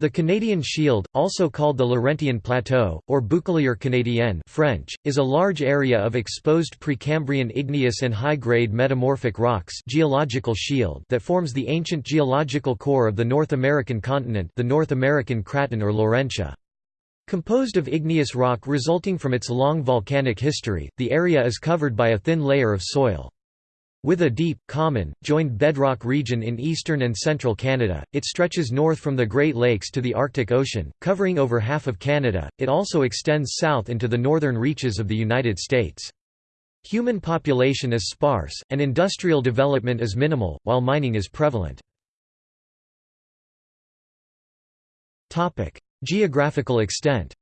The Canadian Shield, also called the Laurentian Plateau, or Bouclier canadien French, is a large area of exposed Precambrian igneous and high-grade metamorphic rocks geological shield that forms the ancient geological core of the North American continent the North American Craton or Laurentia. Composed of igneous rock resulting from its long volcanic history, the area is covered by a thin layer of soil. With a deep, common, joined bedrock region in eastern and central Canada, it stretches north from the Great Lakes to the Arctic Ocean, covering over half of Canada. It also extends south into the northern reaches of the United States. Human population is sparse, and industrial development is minimal, while mining is prevalent. Geographical extent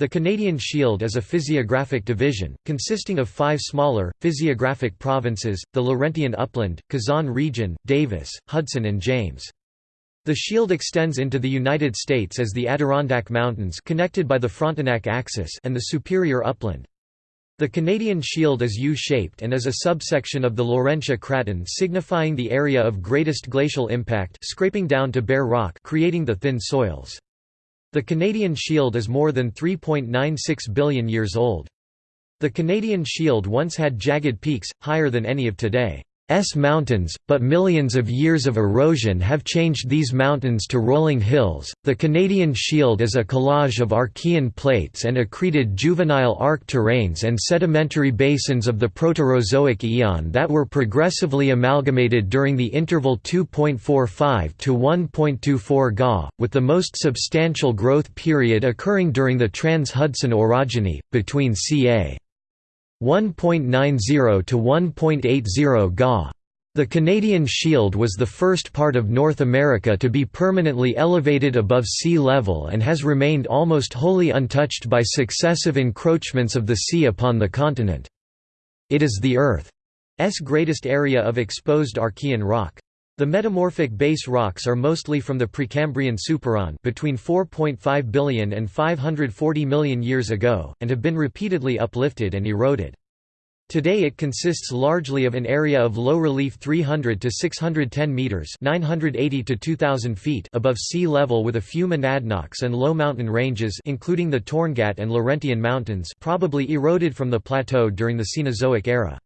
the Canadian Shield is a physiographic division, consisting of five smaller, physiographic provinces, the Laurentian Upland, Kazan Region, Davis, Hudson and James. The shield extends into the United States as the Adirondack Mountains connected by the Frontenac Axis and the Superior Upland. The Canadian Shield is U-shaped and is a subsection of the Laurentia Craton signifying the area of greatest glacial impact scraping down to bare rock creating the thin soils. The Canadian Shield is more than 3.96 billion years old. The Canadian Shield once had jagged peaks, higher than any of today. S mountains, but millions of years of erosion have changed these mountains to rolling hills. The Canadian Shield is a collage of Archean plates and accreted juvenile arc terranes and sedimentary basins of the Proterozoic eon that were progressively amalgamated during the interval 2.45 to 1.24 Ga, with the most substantial growth period occurring during the Trans-Hudson orogeny, between ca. 1.90 to 1.80 Ga. The Canadian Shield was the first part of North America to be permanently elevated above sea level and has remained almost wholly untouched by successive encroachments of the sea upon the continent. It is the Earth's greatest area of exposed Archean rock. The metamorphic base rocks are mostly from the Precambrian Supereon between 4.5 billion and 540 million years ago, and have been repeatedly uplifted and eroded. Today it consists largely of an area of low relief 300 to 610 meters (980 to 2000 feet) above sea level with a few monadnocks and low mountain ranges including the Torngat and Laurentian mountains probably eroded from the plateau during the Cenozoic era.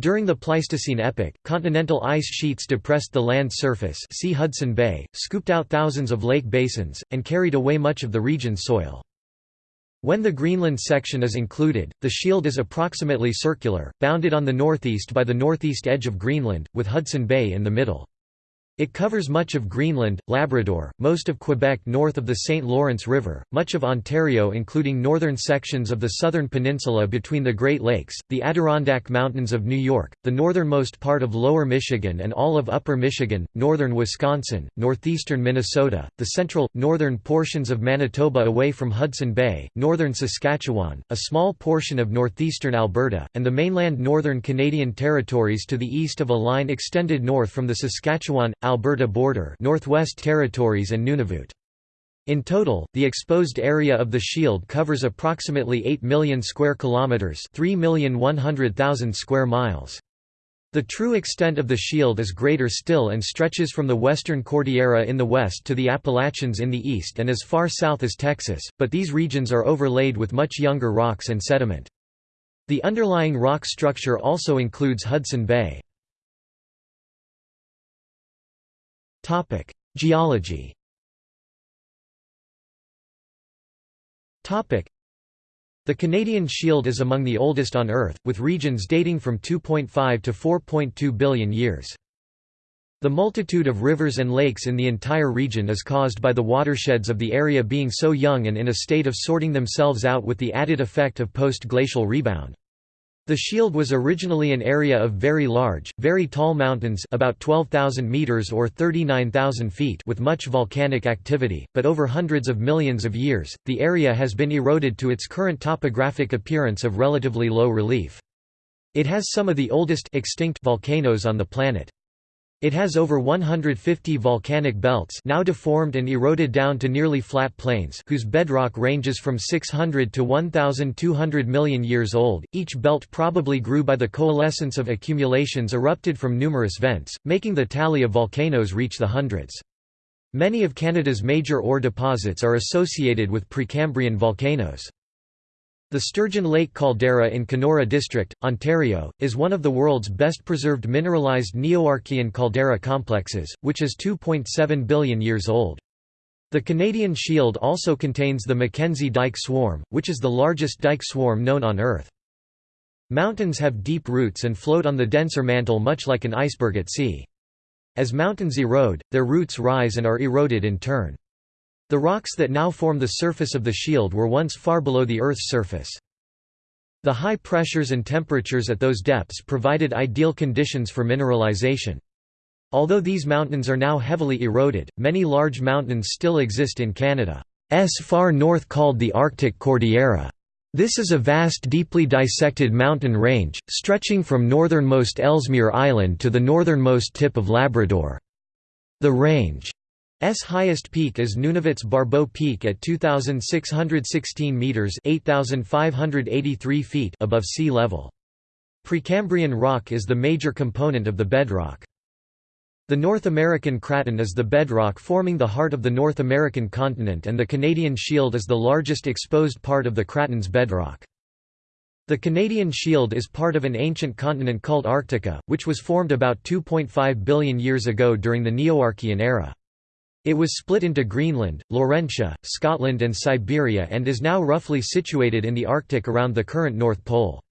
During the Pleistocene epoch, continental ice sheets depressed the land surface see Hudson Bay, scooped out thousands of lake basins, and carried away much of the region's soil. When the Greenland section is included, the shield is approximately circular, bounded on the northeast by the northeast edge of Greenland, with Hudson Bay in the middle. It covers much of Greenland, Labrador, most of Quebec north of the St. Lawrence River, much of Ontario including northern sections of the southern peninsula between the Great Lakes, the Adirondack Mountains of New York, the northernmost part of lower Michigan and all of upper Michigan, northern Wisconsin, northeastern Minnesota, the central, northern portions of Manitoba away from Hudson Bay, northern Saskatchewan, a small portion of northeastern Alberta, and the mainland northern Canadian territories to the east of a line extended north from the Saskatchewan, Alberta border Northwest Territories and Nunavut. In total, the exposed area of the shield covers approximately 8 million square kilometers, 3,100,000 square miles. The true extent of the shield is greater still and stretches from the Western Cordillera in the west to the Appalachians in the east and as far south as Texas, but these regions are overlaid with much younger rocks and sediment. The underlying rock structure also includes Hudson Bay. Geology. The Canadian Shield is among the oldest on Earth, with regions dating from 2.5 to 4.2 billion years. The multitude of rivers and lakes in the entire region is caused by the watersheds of the area being so young and in a state of sorting themselves out with the added effect of post-glacial rebound. The shield was originally an area of very large, very tall mountains about 12,000 meters or 39,000 feet with much volcanic activity, but over hundreds of millions of years, the area has been eroded to its current topographic appearance of relatively low relief. It has some of the oldest extinct volcanoes on the planet. It has over 150 volcanic belts now deformed and eroded down to nearly flat plains whose bedrock ranges from 600 to 1,200 million years old. Each belt probably grew by the coalescence of accumulations erupted from numerous vents, making the tally of volcanoes reach the hundreds. Many of Canada's major ore deposits are associated with Precambrian volcanoes. The Sturgeon Lake caldera in Kenora District, Ontario, is one of the world's best preserved mineralized Neoarchean caldera complexes, which is 2.7 billion years old. The Canadian Shield also contains the Mackenzie Dyke Swarm, which is the largest dike swarm known on Earth. Mountains have deep roots and float on the denser mantle much like an iceberg at sea. As mountains erode, their roots rise and are eroded in turn. The rocks that now form the surface of the shield were once far below the Earth's surface. The high pressures and temperatures at those depths provided ideal conditions for mineralization. Although these mountains are now heavily eroded, many large mountains still exist in Canada's far north called the Arctic Cordillera. This is a vast deeply dissected mountain range, stretching from northernmost Ellesmere Island to the northernmost tip of Labrador. The range S highest peak is Nunavut's Barbeau Peak at 2,616 metres 8,583 feet above sea level. Precambrian rock is the major component of the bedrock. The North American Craton is the bedrock forming the heart of the North American continent and the Canadian Shield is the largest exposed part of the Craton's bedrock. The Canadian Shield is part of an ancient continent called Arctica, which was formed about 2.5 billion years ago during the Neoarchean era. It was split into Greenland, Laurentia, Scotland and Siberia and is now roughly situated in the Arctic around the current North Pole.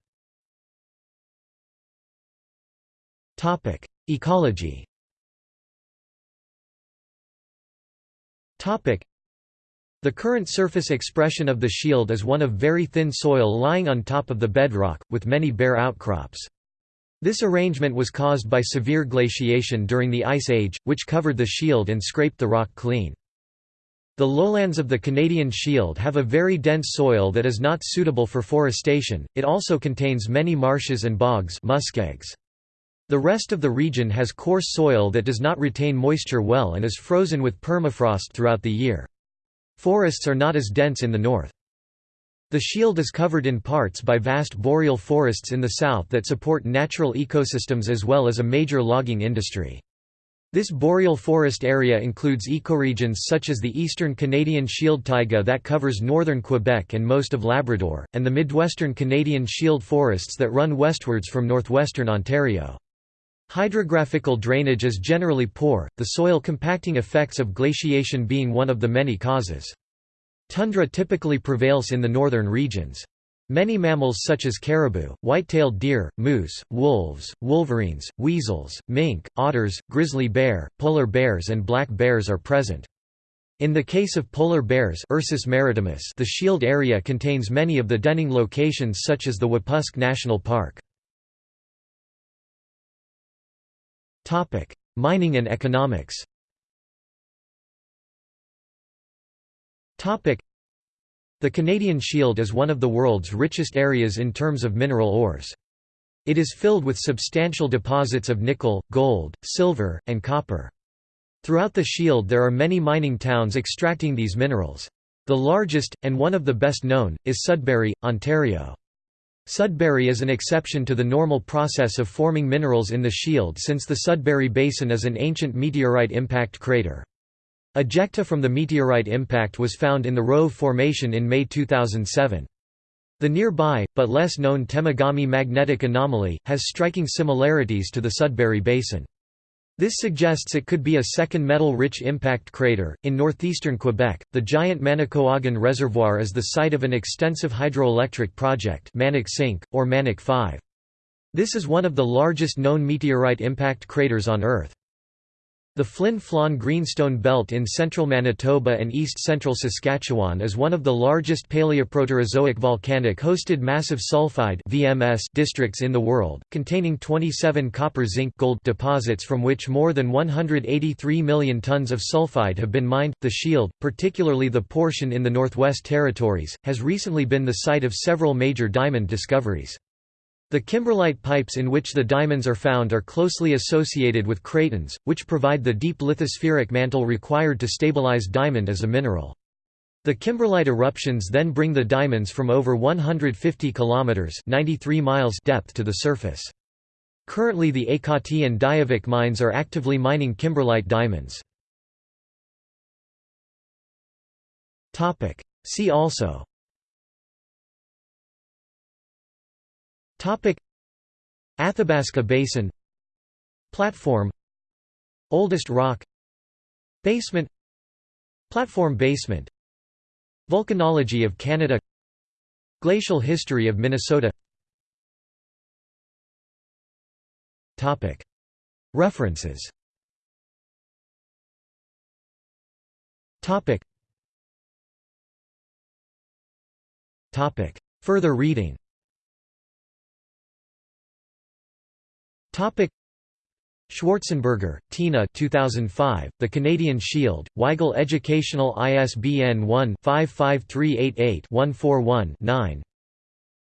Ecology the current surface expression of the shield is one of very thin soil lying on top of the bedrock, with many bare outcrops. This arrangement was caused by severe glaciation during the Ice Age, which covered the shield and scraped the rock clean. The lowlands of the Canadian Shield have a very dense soil that is not suitable for forestation, it also contains many marshes and bogs muskegs. The rest of the region has coarse soil that does not retain moisture well and is frozen with permafrost throughout the year. Forests are not as dense in the north. The shield is covered in parts by vast boreal forests in the south that support natural ecosystems as well as a major logging industry. This boreal forest area includes ecoregions such as the eastern Canadian shield taiga that covers northern Quebec and most of Labrador, and the midwestern Canadian shield forests that run westwards from northwestern Ontario. Hydrographical drainage is generally poor, the soil compacting effects of glaciation being one of the many causes. Tundra typically prevails in the northern regions. Many mammals such as caribou, white-tailed deer, moose, wolves, wolverines, weasels, mink, otters, grizzly bear, polar bears and black bears are present. In the case of polar bears Ursus maritimus, the shield area contains many of the denning locations such as the Wapusk National Park. Mining and economics The Canadian Shield is one of the world's richest areas in terms of mineral ores. It is filled with substantial deposits of nickel, gold, silver, and copper. Throughout the Shield there are many mining towns extracting these minerals. The largest, and one of the best known, is Sudbury, Ontario. Sudbury is an exception to the normal process of forming minerals in the Shield since the Sudbury Basin is an ancient meteorite impact crater. Ejecta from the meteorite impact was found in the Rove Formation in May 2007. The nearby, but less known Temagami magnetic anomaly, has striking similarities to the Sudbury Basin. This suggests it could be a second metal-rich impact crater. In northeastern Quebec, the giant Manicouagan Reservoir is the site of an extensive hydroelectric project Manic-cinq, or Manic 5. This is one of the largest known meteorite impact craters on Earth. The Flin Flon Greenstone Belt in central Manitoba and east-central Saskatchewan is one of the largest Paleoproterozoic volcanic-hosted massive sulfide (VMS) districts in the world, containing 27 copper-zinc-gold deposits from which more than 183 million tons of sulfide have been mined. The Shield, particularly the portion in the Northwest Territories, has recently been the site of several major diamond discoveries. The kimberlite pipes in which the diamonds are found are closely associated with cratons, which provide the deep lithospheric mantle required to stabilize diamond as a mineral. The kimberlite eruptions then bring the diamonds from over 150 kilometers (93 miles) depth to the surface. Currently the Ekati and Diavik mines are actively mining kimberlite diamonds. See also Topic. Athabasca Basin. Platform. Oldest rock. Basement. Platform basement. Volcanology of Canada. Glacial history of Minnesota. Topic. References. Topic. Topic. Further reading Schwarzenberger, Tina 2005, The Canadian Shield, Weigl Educational ISBN 1-55388-141-9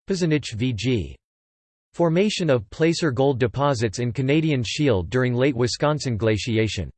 Pazanich V.G. Formation of placer gold deposits in Canadian Shield during late Wisconsin glaciation